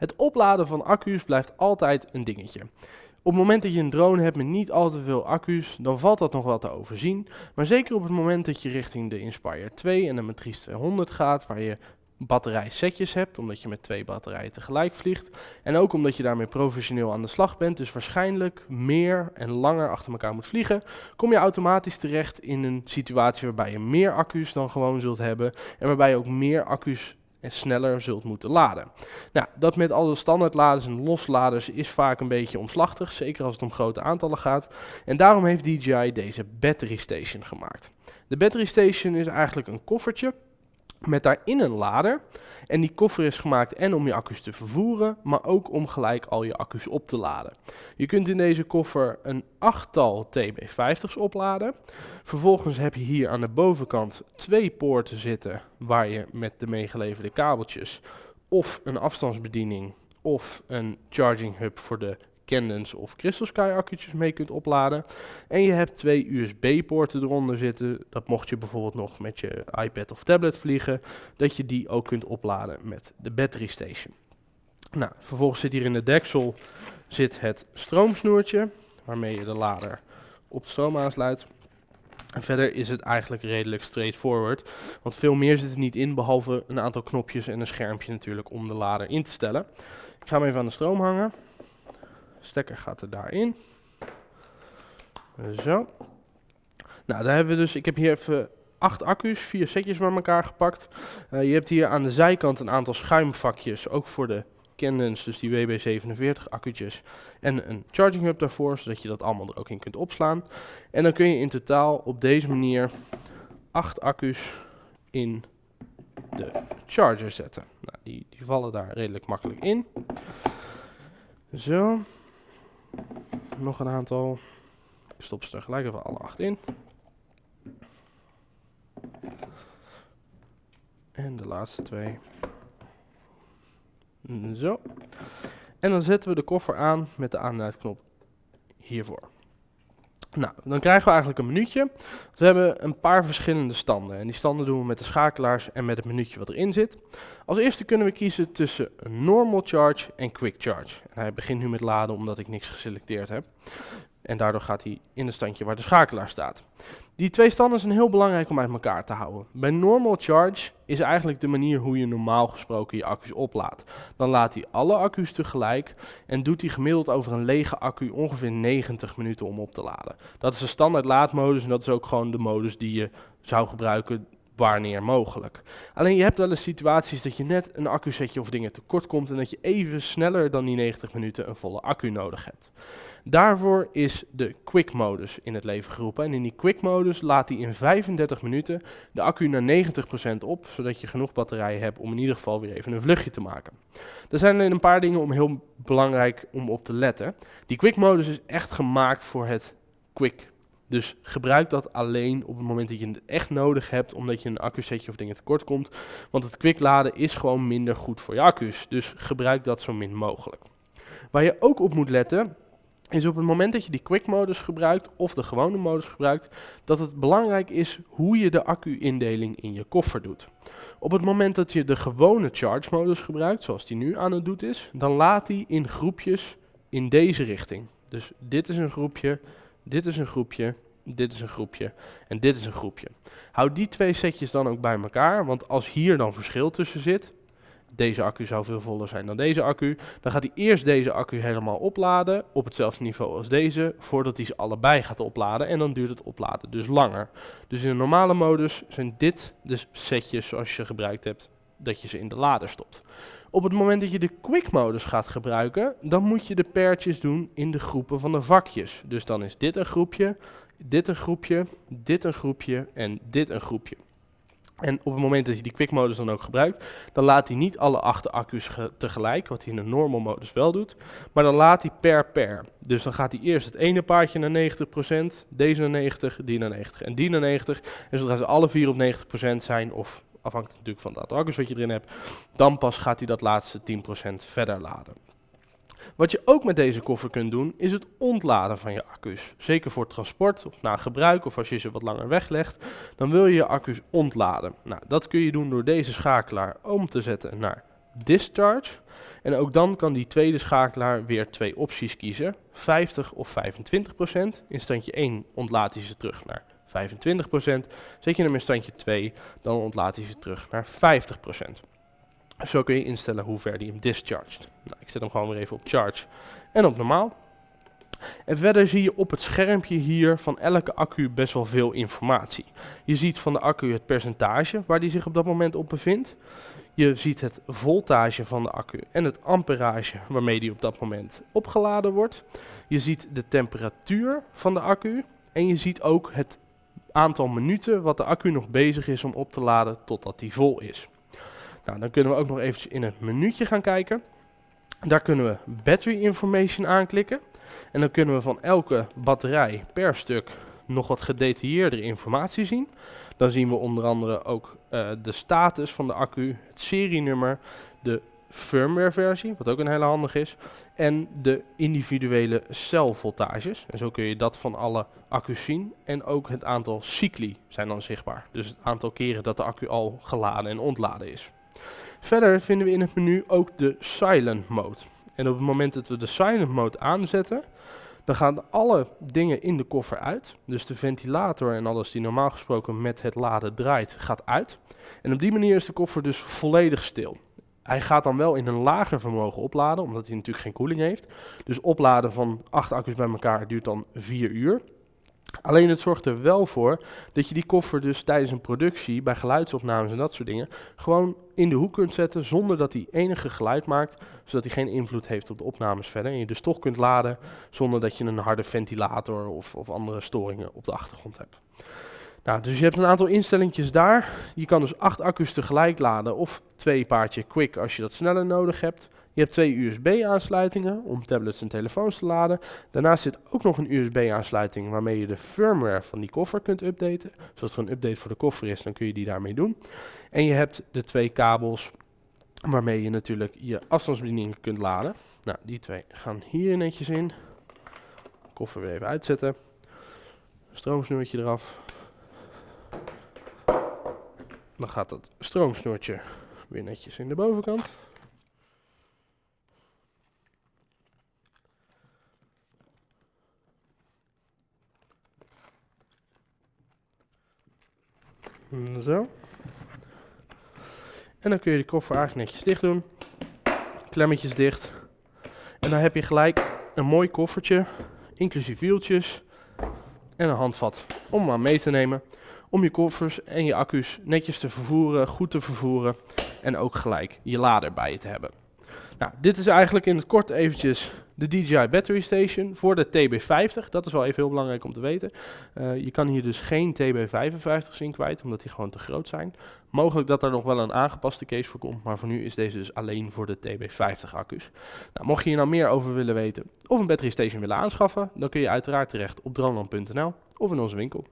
Het opladen van accu's blijft altijd een dingetje. Op het moment dat je een drone hebt met niet al te veel accu's, dan valt dat nog wel te overzien. Maar zeker op het moment dat je richting de Inspire 2 en de Matrice 200 gaat, waar je batterijsetjes hebt, omdat je met twee batterijen tegelijk vliegt. En ook omdat je daarmee professioneel aan de slag bent, dus waarschijnlijk meer en langer achter elkaar moet vliegen, kom je automatisch terecht in een situatie waarbij je meer accu's dan gewoon zult hebben en waarbij je ook meer accu's en sneller zult moeten laden. Nou, dat met alle standaardladers en losladers is vaak een beetje omslachtig, zeker als het om grote aantallen gaat. En daarom heeft DJI deze Battery Station gemaakt. De Battery Station is eigenlijk een koffertje met daarin een lader. En die koffer is gemaakt en om je accu's te vervoeren, maar ook om gelijk al je accu's op te laden. Je kunt in deze koffer een achttal TB50's opladen. Vervolgens heb je hier aan de bovenkant twee poorten zitten waar je met de meegeleverde kabeltjes of een afstandsbediening of een charging hub voor de Candens of Crystal Sky accu'tjes mee kunt opladen. En je hebt twee USB-poorten eronder zitten. Dat mocht je bijvoorbeeld nog met je iPad of tablet vliegen, dat je die ook kunt opladen met de battery station. Nou, vervolgens zit hier in de deksel zit het stroomsnoertje, waarmee je de lader op stroom aansluit. En verder is het eigenlijk redelijk straightforward, want veel meer zit er niet in, behalve een aantal knopjes en een schermpje natuurlijk om de lader in te stellen. Ik ga hem even aan de stroom hangen stekker gaat er daarin. Zo. Nou, daar hebben we dus, ik heb hier even acht accu's, vier setjes bij elkaar gepakt. Uh, je hebt hier aan de zijkant een aantal schuimvakjes, ook voor de Candens, dus die WB47 accu'tjes. En een charging hub daarvoor, zodat je dat allemaal er ook in kunt opslaan. En dan kun je in totaal op deze manier acht accu's in de charger zetten. Nou, die, die vallen daar redelijk makkelijk in. Zo. Nog een aantal. Ik stop ze tegelijk even alle acht in. En de laatste twee. Zo. En dan zetten we de koffer aan met de aanduidknop hiervoor. Nou, dan krijgen we eigenlijk een minuutje. We hebben een paar verschillende standen. En die standen doen we met de schakelaars en met het minuutje wat erin zit. Als eerste kunnen we kiezen tussen normal charge en quick charge. En hij begint nu met laden omdat ik niks geselecteerd heb. En daardoor gaat hij in het standje waar de schakelaar staat. Die twee standen zijn heel belangrijk om uit elkaar te houden. Bij normal charge is eigenlijk de manier hoe je normaal gesproken je accu's oplaadt. Dan laat hij alle accu's tegelijk en doet hij gemiddeld over een lege accu ongeveer 90 minuten om op te laden. Dat is de standaard laadmodus en dat is ook gewoon de modus die je zou gebruiken wanneer mogelijk. Alleen je hebt wel eens situaties dat je net een accusetje of dingen tekort komt en dat je even sneller dan die 90 minuten een volle accu nodig hebt. Daarvoor is de quick modus in het leven geroepen. En in die quick modus laat hij in 35 minuten de accu naar 90% op, zodat je genoeg batterijen hebt om in ieder geval weer even een vluchtje te maken. Er zijn een paar dingen om heel belangrijk om op te letten. Die quick modus is echt gemaakt voor het quick dus gebruik dat alleen op het moment dat je het echt nodig hebt, omdat je een accusetje of dingen tekort komt. Want het quick laden is gewoon minder goed voor je accu's. Dus gebruik dat zo min mogelijk. Waar je ook op moet letten, is op het moment dat je die quick modus gebruikt of de gewone modus gebruikt, dat het belangrijk is hoe je de accu-indeling in je koffer doet. Op het moment dat je de gewone charge modus gebruikt, zoals die nu aan het doen is, dan laat hij in groepjes in deze richting. Dus dit is een groepje, dit is een groepje, dit is een groepje en dit is een groepje. Houd die twee setjes dan ook bij elkaar, want als hier dan verschil tussen zit, deze accu zou veel voller zijn dan deze accu. Dan gaat hij eerst deze accu helemaal opladen op hetzelfde niveau als deze, voordat hij ze allebei gaat opladen. En dan duurt het opladen dus langer. Dus in de normale modus zijn dit de setjes zoals je gebruikt hebt, dat je ze in de lader stopt. Op het moment dat je de quick modus gaat gebruiken, dan moet je de pairtjes doen in de groepen van de vakjes. Dus dan is dit een groepje, dit een groepje, dit een groepje en dit een groepje. En op het moment dat je die quick modus dan ook gebruikt, dan laat hij niet alle acht accu's tegelijk, wat hij in de normal modus wel doet, maar dan laat hij per per. Dus dan gaat hij eerst het ene paardje naar 90%, deze naar 90, die naar 90 en die naar 90. En zodra ze alle vier op 90% zijn, of afhankelijk natuurlijk van aantal accu's wat je erin hebt, dan pas gaat hij dat laatste 10% verder laden. Wat je ook met deze koffer kunt doen, is het ontladen van je accu's. Zeker voor transport of na gebruik of als je ze wat langer weglegt, dan wil je je accu's ontladen. Nou, dat kun je doen door deze schakelaar om te zetten naar discharge. En ook dan kan die tweede schakelaar weer twee opties kiezen. 50 of 25% In standje 1 ontlaat hij ze terug naar 25% Zet je hem in standje 2, dan ontlaat hij ze terug naar 50% Zo kun je instellen hoe ver die hem discharged. Nou, ik zet hem gewoon weer even op charge en op normaal. En verder zie je op het schermpje hier van elke accu best wel veel informatie. Je ziet van de accu het percentage waar die zich op dat moment op bevindt. Je ziet het voltage van de accu en het amperage waarmee die op dat moment opgeladen wordt. Je ziet de temperatuur van de accu en je ziet ook het aantal minuten wat de accu nog bezig is om op te laden totdat die vol is. Nou, dan kunnen we ook nog eventjes in het menuutje gaan kijken. Daar kunnen we battery information aanklikken. En dan kunnen we van elke batterij per stuk nog wat gedetailleerdere informatie zien. Dan zien we onder andere ook uh, de status van de accu, het serienummer, de firmware versie, wat ook een hele handig is, en de individuele celvoltages. En zo kun je dat van alle accu's zien. En ook het aantal cycli zijn dan zichtbaar. Dus het aantal keren dat de accu al geladen en ontladen is. Verder vinden we in het menu ook de silent mode. En op het moment dat we de silent mode aanzetten, dan gaan alle dingen in de koffer uit. Dus de ventilator en alles die normaal gesproken met het laden draait, gaat uit. En op die manier is de koffer dus volledig stil. Hij gaat dan wel in een lager vermogen opladen, omdat hij natuurlijk geen koeling heeft. Dus opladen van 8 accu's bij elkaar duurt dan 4 uur. Alleen het zorgt er wel voor dat je die koffer dus tijdens een productie, bij geluidsopnames en dat soort dingen, gewoon in de hoek kunt zetten zonder dat hij enige geluid maakt, zodat hij geen invloed heeft op de opnames verder. En je dus toch kunt laden zonder dat je een harde ventilator of, of andere storingen op de achtergrond hebt. Nou, dus je hebt een aantal instellingjes daar. Je kan dus acht accu's tegelijk laden of twee paardje quick als je dat sneller nodig hebt. Je hebt twee USB-aansluitingen om tablets en telefoons te laden. Daarnaast zit ook nog een USB-aansluiting waarmee je de firmware van die koffer kunt updaten. Dus als er een update voor de koffer is, dan kun je die daarmee doen. En je hebt de twee kabels waarmee je natuurlijk je afstandsbediening kunt laden. Nou, die twee gaan hier netjes in. Koffer weer even uitzetten. Stroomsnoertje eraf. Dan gaat dat stroomsnoertje weer netjes in de bovenkant. Zo. En dan kun je de koffer eigenlijk netjes dicht doen. Klemmetjes dicht. En dan heb je gelijk een mooi koffertje, inclusief wieltjes en een handvat om maar mee te nemen. Om je koffers en je accu's netjes te vervoeren, goed te vervoeren en ook gelijk je lader bij je te hebben. Nou, dit is eigenlijk in het kort eventjes de DJI Battery Station voor de TB50. Dat is wel even heel belangrijk om te weten. Uh, je kan hier dus geen TB55's in kwijt, omdat die gewoon te groot zijn. Mogelijk dat er nog wel een aangepaste case voor komt, maar voor nu is deze dus alleen voor de TB50 accu's. Nou, mocht je hier nou meer over willen weten of een battery station willen aanschaffen, dan kun je uiteraard terecht op droneland.nl of in onze winkel.